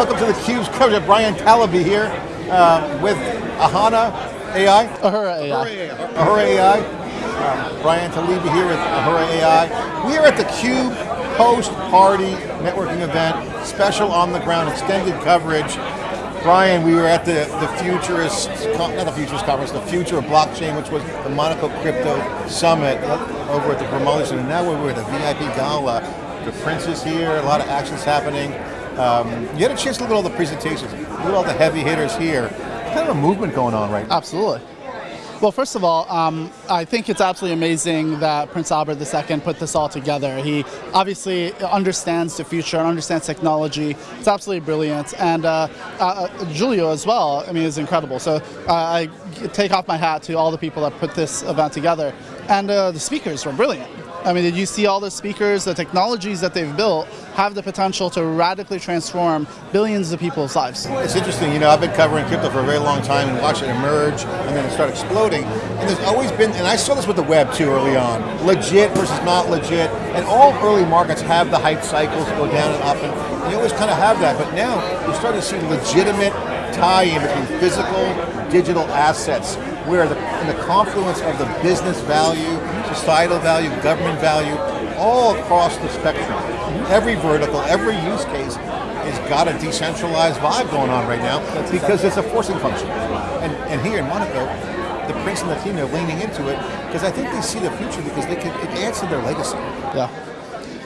welcome to theCUBE's coverage of Brian Talebi here uh, with Ahana AI. Ahura AI. Ahura AI. Um, Brian Talebi here with Ahura AI. We are at the CUBE post-party networking event, special on the ground, extended coverage. Brian, we were at the, the Futurist, not the Futurist Conference, the Future of Blockchain, which was the Monaco Crypto Summit over at the Grimaldi Center. Now we're at the VIP Gala. The Prince is here, a lot of actions happening. Um, you had a chance to look at all the presentations, look at all the heavy hitters here. Kind of a movement going on right now. Absolutely. Well, first of all, um, I think it's absolutely amazing that Prince Albert II put this all together. He obviously understands the future and understands technology. It's absolutely brilliant. And uh, uh, Julio as well, I mean, is incredible. So uh, I take off my hat to all the people that put this event together. And uh, the speakers were brilliant. I mean, did you see all the speakers, the technologies that they've built have the potential to radically transform billions of people's lives? It's interesting, you know, I've been covering crypto for a very long time and watched it emerge and then it start exploding. And there's always been, and I saw this with the web too early on, legit versus not legit. And all early markets have the hype cycles go down and up and you always kind of have that. But now you're starting to see legitimate tie-in between physical, digital assets where the, in the confluence of the business value, societal value, government value, all across the spectrum. Every vertical, every use case has got a decentralized vibe going on right now That's because exactly. it's a forcing function. And, and here in Monaco, the Prince and the team are leaning into it because I think they see the future because they can, to their legacy. Yeah.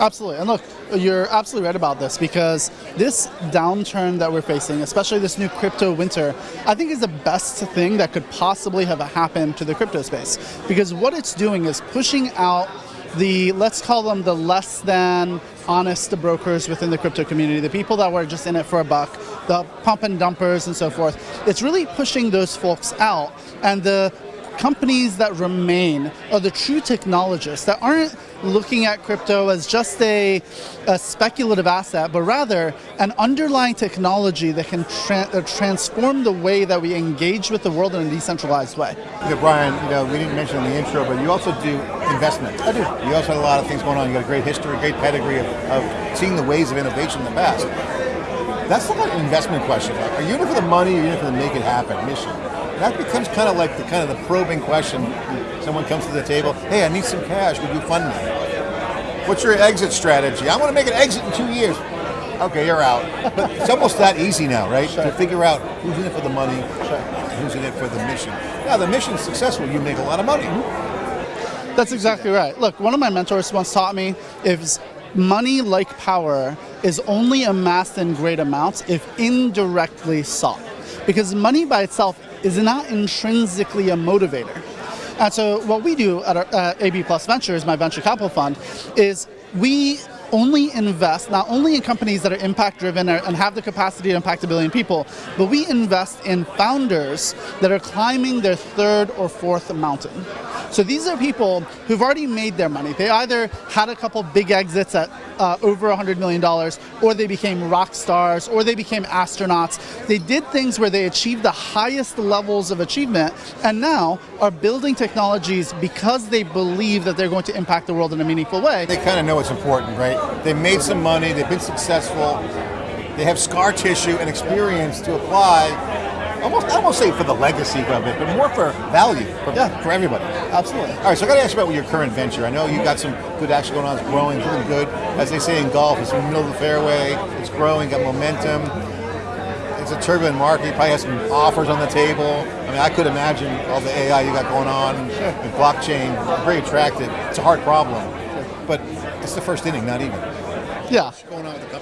Absolutely, and look, you're absolutely right about this because this downturn that we're facing, especially this new crypto winter, I think is the best thing that could possibly have happened to the crypto space. Because what it's doing is pushing out the, let's call them the less than honest brokers within the crypto community, the people that were just in it for a buck, the pump and dumpers and so forth. It's really pushing those folks out and the companies that remain are the true technologists that aren't looking at crypto as just a, a speculative asset, but rather an underlying technology that can tra uh, transform the way that we engage with the world in a decentralized way. Brian, you know, we didn't mention in the intro, but you also do investment. I do. You also have a lot of things going on. You got a great history, great pedigree of, of seeing the ways of innovation in the past. That's not an investment question. Are you in it for the money or are you in it for the make it happen mission? That becomes kind of like the kind of the probing question. Someone comes to the table, hey, I need some cash, would you fund me? What's your exit strategy? I want to make an exit in two years. Okay, you're out. But it's almost that easy now, right? Sure. To figure out who's in it for the money, sure. who's in it for the mission. Now, the mission's successful, you make a lot of money. That's exactly right. Look, one of my mentors once taught me if money like power is only amassed in great amounts if indirectly sought. Because money by itself is not intrinsically a motivator. And so what we do at our, uh, AB Plus Ventures, my venture capital fund, is we only invest not only in companies that are impact driven and have the capacity to impact a billion people, but we invest in founders that are climbing their third or fourth mountain. So these are people who've already made their money. They either had a couple big exits at uh, over $100 million, or they became rock stars, or they became astronauts. They did things where they achieved the highest levels of achievement, and now are building technologies because they believe that they're going to impact the world in a meaningful way. They kind of know it's important, right? They made some money, they've been successful, they have scar tissue and experience to apply almost I won't say for the legacy of it, but more for value for, yeah. for everybody. Absolutely. All right, so I got to ask you about your current venture. I know you've got some good action going on. It's growing, it's doing good. As they say in golf, it's in the middle of the fairway. It's growing, got momentum. It's a turbulent market. You probably have some offers on the table. I mean, I could imagine all the AI you got going on and blockchain. Very attractive. It's a hard problem, but it's the first inning, not even. Yeah.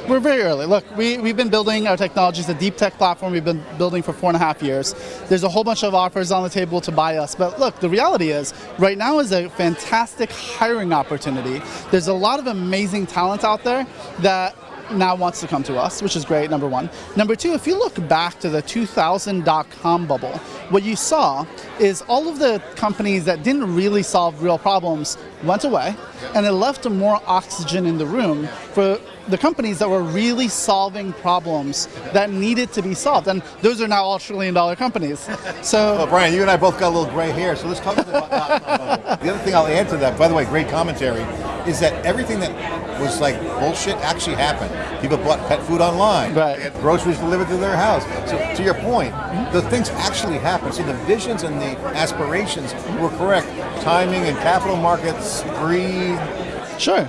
We're very early. Look, we, we've been building our technology. It's a deep tech platform we've been building for four and a half years. There's a whole bunch of offers on the table to buy us. But look, the reality is, right now is a fantastic hiring opportunity. There's a lot of amazing talent out there that now wants to come to us, which is great, number one. Number two, if you look back to the 2000 dot-com bubble, what you saw is all of the companies that didn't really solve real problems went away, and it left more oxygen in the room for the companies that were really solving problems that needed to be solved. And those are now all trillion dollar companies. So Well, Brian, you and I both got a little gray hair, so let's talk about that. The other thing I'll add to that, by the way, great commentary, is that everything that was like bullshit actually happened. People bought pet food online. Right. They had groceries delivered to their house. So to your point, mm-hmm. the things actually happened. So the visions and the aspirations were correct. Timing and capital markets, greed. Sure.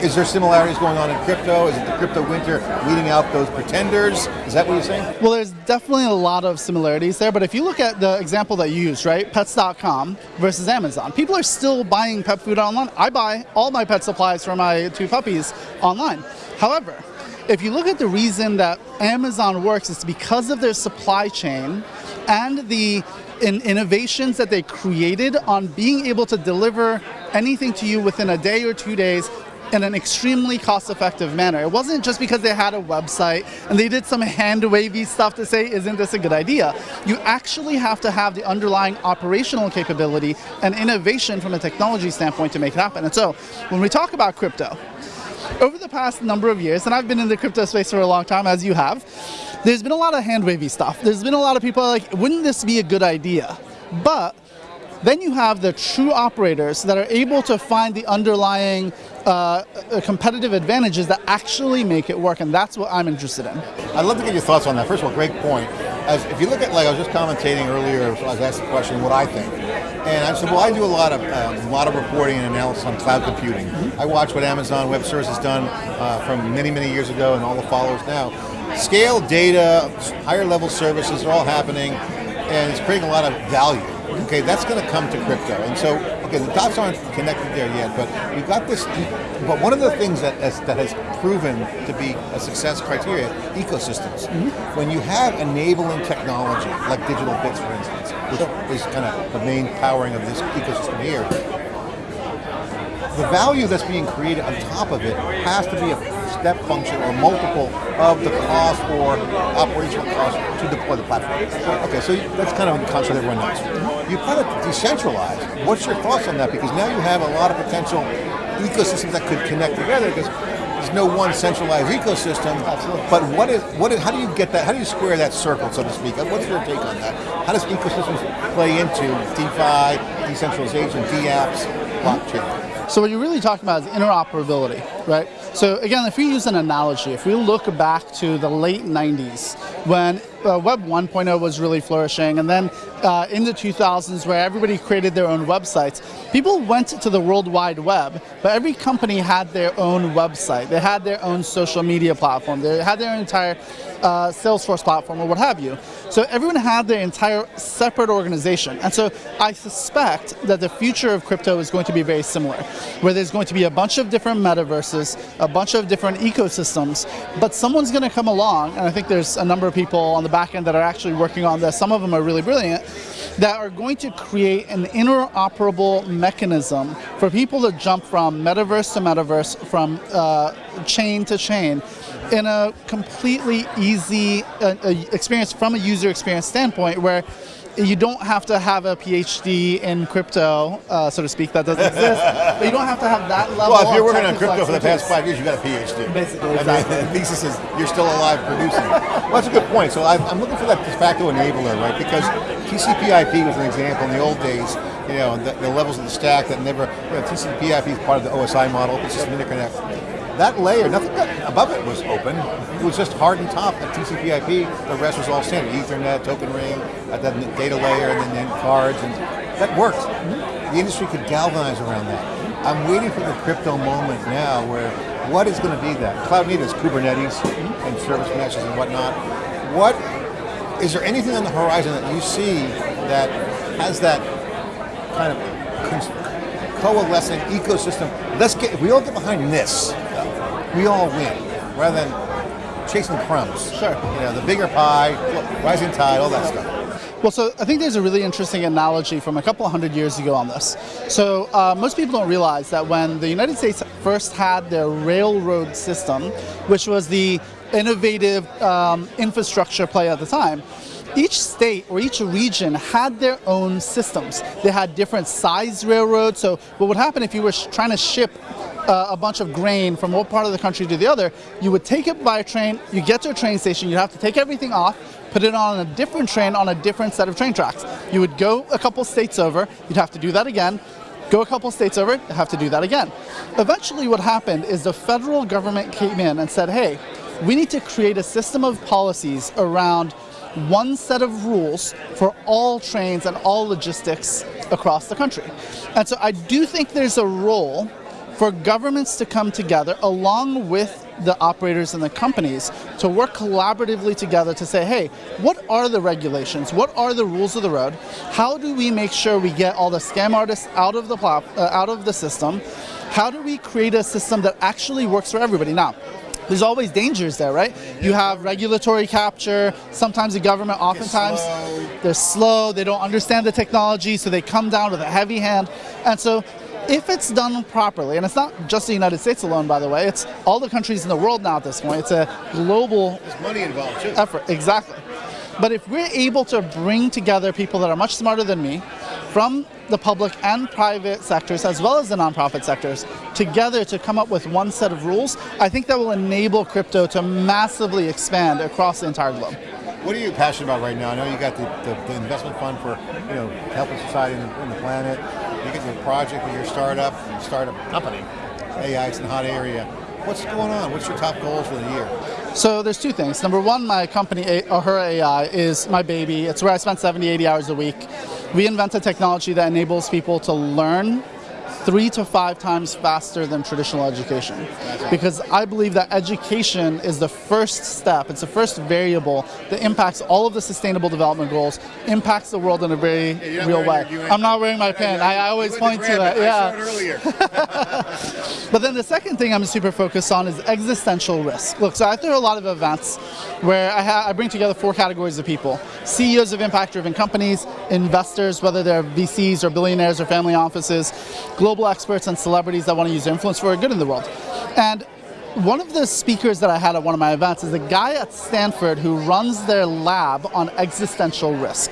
Is there similarities going on in crypto? Is it the crypto winter weeding out those pretenders? Is that what you're saying? Well, there's definitely a lot of similarities there, but if you look at the example that you used, right, pets.com versus Amazon, people are still buying pet food online. I buy all my pet supplies for my two puppies online. However, if you look at the reason that Amazon works, it's because of their supply chain and the in innovations that they created on being able to deliver anything to you within a day or two days in an extremely cost-effective manner. It wasn't just because they had a website and they did some hand-wavy stuff to say, isn't this a good idea? You actually have to have the underlying operational capability and innovation from a technology standpoint to make it happen. And so, when we talk about crypto, over the past number of years, and I've been in the crypto space for a long time, as you have, there's been a lot of hand-wavy stuff. There's been a lot of people like, wouldn't this be a good idea? But then you have the true operators that are able to find the underlying uh, competitive advantages that actually make it work, and that's what I'm interested in. I'd love to get your thoughts on that. First of all, great point. As if you look at, like I was just commentating earlier, I was asked the question, what I think, and I said, well, I do a lot of um, a lot of reporting and analysis on cloud computing. I watch what Amazon Web Services has done uh, from many, many years ago, and all the followers now. Scale, data, higher level services are all happening, and it's creating a lot of value. Okay, that's going to come to crypto, and so okay, the dots aren't connected there yet, but we've got this. But one of the things that has, that has proven to be a success criteria, ecosystems. Mm -hmm. When you have enabling technology, like digital bits, for instance, which is kind of the main powering of this ecosystem here, the value that's being created on top of it has to be a step function or multiple of the cost or operational cost to deploy the platform. Okay, so that's kind of the concept everyone knows. You kind of decentralize. What's your thoughts on that? Because now you have a lot of potential ecosystems that could connect together because there's no one centralized ecosystem. Absolutely. But what is what is how do you get that? How do you square that circle, so to speak? What's your take on that? How does ecosystems play into DeFi, decentralization, DApps, blockchain? So what you're really talking about is interoperability, right? So again, if we use an analogy, if we look back to the late 90s when uh, Web 1.0 was really flourishing, and then uh, in the 2000s where everybody created their own websites, people went to the World Wide Web, but every company had their own website. They had their own social media platform. They had their entire uh, Salesforce platform or what have you. So everyone had their entire separate organization. And so I suspect that the future of crypto is going to be very similar, where there's going to be a bunch of different metaverses, a bunch of different ecosystems, but someone's going to come along, and I think there's a number of people on the back end that are actually working on this, some of them are really brilliant, that are going to create an interoperable mechanism for people to jump from metaverse to metaverse, from uh, chain to chain, in a completely easy uh, uh, experience from a user experience standpoint where you don't have to have a PhD in crypto, uh, so to speak, that doesn't exist, but you don't have to have that level Well, if you're working on crypto for the past five years, you've got a PhD. Basically, exactly. I mean, the thesis is you're still alive producing. well, that's a good point. So I'm looking for that de facto enabler, right? Because TCP/IP was an example in the old days, you know, the, the levels of the stack that never, you know, TCP/IP is part of the OSI model, it's just an interconnect that layer, nothing above it was open. It was just hardened top at TCP/IP. The rest was all standard: Ethernet, Token Ring, uh, the data layer, and then, then cards, and that worked. The industry could galvanize around that. I'm waiting for the crypto moment now, where what is going to be that? Cloud native is Kubernetes and service meshes and whatnot. What is there anything on the horizon that you see that has that kind of coalescing ecosystem? Let's get we all get behind this we all win, rather than chasing crumbs. Sure. You know, the bigger pie, rising tide, all that stuff. Well, so I think there's a really interesting analogy from a couple hundred years ago on this. So uh, most people don't realize that when the United States first had their railroad system, which was the innovative um, infrastructure play at the time, each state or each region had their own systems. They had different size railroads. So what would happen if you were trying to ship uh, a bunch of grain from one part of the country to the other, you would take it by train, you get to a train station, you'd have to take everything off, put it on a different train on a different set of train tracks. You would go a couple states over, you'd have to do that again, Go a couple states over, have to do that again. Eventually, what happened is the federal government came in and said, hey, we need to create a system of policies around one set of rules for all trains and all logistics across the country. And so I do think there's a role for governments to come together along with the operators and the companies to work collaboratively together to say, hey, what are the regulations? What are the rules of the road? How do we make sure we get all the scam artists out of the uh, out of the system? How do we create a system that actually works for everybody? Now, there's always dangers there, right? You have regulatory capture, sometimes the government, oftentimes they're slow, they don't understand the technology, so they come down with a heavy hand. And so if it's done properly, and it's not just the United States alone, by the way, it's all the countries in the world now at this point. It's a global There's money involved too. effort, exactly. But if we're able to bring together people that are much smarter than me, from the public and private sectors, as well as the nonprofit sectors, together to come up with one set of rules, I think that will enable crypto to massively expand across the entire globe. What are you passionate about right now? I know you got the, the, the investment fund for you know helping society and the, and the planet. You get your project with your startup, your startup company. AI, it's in a hot area. What's going on? What's your top goals for the year? So there's two things. Number one, my company, Ahura AI, is my baby. It's where I spend 70, 80 hours a week. We invented technology that enables people to learn three to five times faster than traditional education. Because I believe that education is the first step, it's the first variable that impacts all of the sustainable development goals, impacts the world in a very yeah, real way. I'm not wearing my pen, I, I always point to that. Yeah. but then the second thing I'm super focused on is existential risk. Look, so I throw a lot of events where I, I bring together four categories of people. CEOs of impact-driven companies, investors, whether they're VCs or billionaires or family offices, global global experts and celebrities that want to use their influence for good in the world. And one of the speakers that I had at one of my events is a guy at Stanford who runs their lab on existential risk.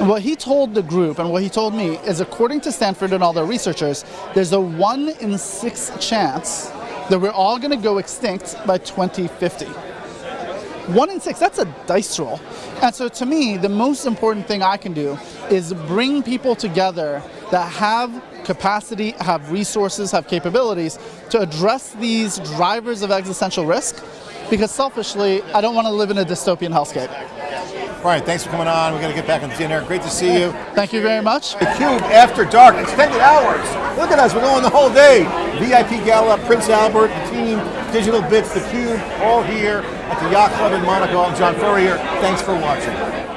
And what he told the group and what he told me is according to Stanford and all their researchers, there's a one in six chance that we're all going to go extinct by 2050. One in six, that's a dice roll. And so to me, the most important thing I can do is bring people together that have capacity, have resources, have capabilities to address these drivers of existential risk because selfishly, I don't want to live in a dystopian hellscape. Brian, thanks for coming on. We're going to get back on the dinner. Great to see you. Thank you very much. The Cube After Dark, extended hours. Look at us, we're going the whole day. VIP Gala, Prince Albert, the team, Digital Bits, the Cube, all here at the Yacht Club in Monaco. I'm John Furrier. Thanks for watching.